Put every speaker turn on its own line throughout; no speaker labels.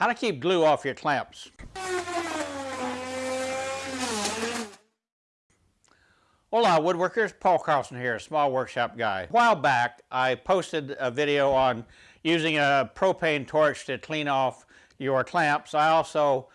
How to keep glue off your clamps. Hola woodworkers, Paul Carlson here, a small workshop guy. A while back I posted a video on using a propane torch to clean off your clamps. I also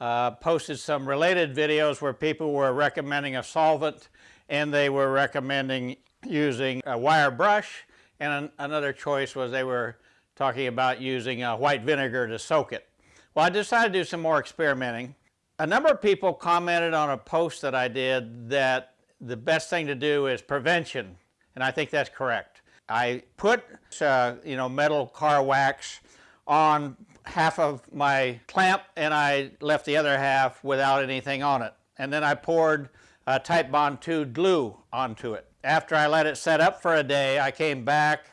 uh, posted some related videos where people were recommending a solvent and they were recommending using a wire brush and an another choice was they were talking about using a white vinegar to soak it. Well, I decided to do some more experimenting. A number of people commented on a post that I did that the best thing to do is prevention, and I think that's correct. I put, uh, you know, metal car wax on half of my clamp and I left the other half without anything on it. And then I poured uh, Bond 2 glue onto it. After I let it set up for a day, I came back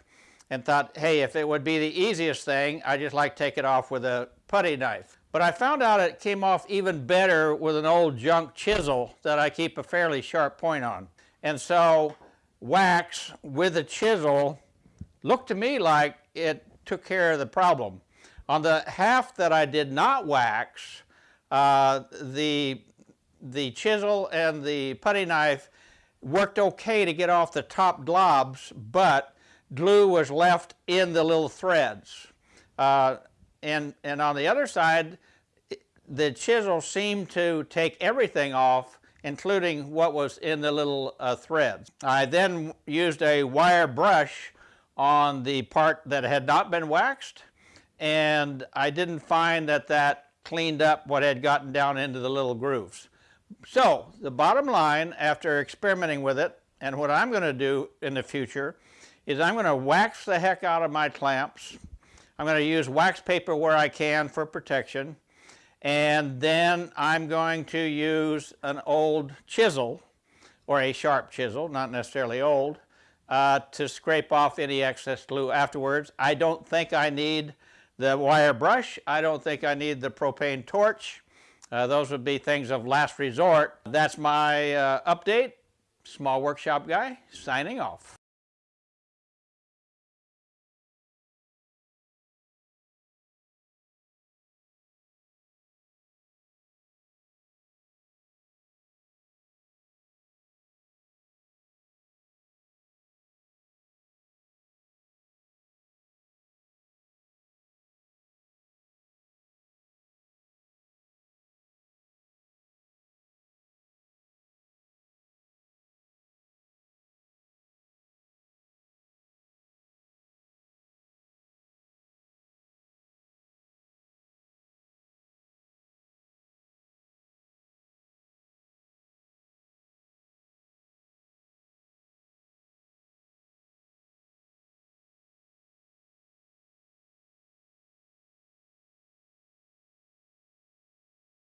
and thought, hey, if it would be the easiest thing, I just like take it off with a putty knife. But I found out it came off even better with an old junk chisel that I keep a fairly sharp point on. And so wax with a chisel looked to me like it took care of the problem. On the half that I did not wax, uh, the, the chisel and the putty knife worked okay to get off the top globs, but glue was left in the little threads. Uh, and, and on the other side, the chisel seemed to take everything off, including what was in the little uh, threads. I then used a wire brush on the part that had not been waxed, and I didn't find that that cleaned up what had gotten down into the little grooves. So the bottom line, after experimenting with it, and what I'm going to do in the future, is I'm going to wax the heck out of my clamps, I'm going to use wax paper where I can for protection. And then I'm going to use an old chisel, or a sharp chisel, not necessarily old, uh, to scrape off any excess glue afterwards. I don't think I need the wire brush. I don't think I need the propane torch. Uh, those would be things of last resort. That's my uh, update. Small Workshop Guy, signing off.